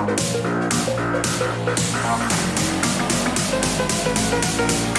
We'll be right back.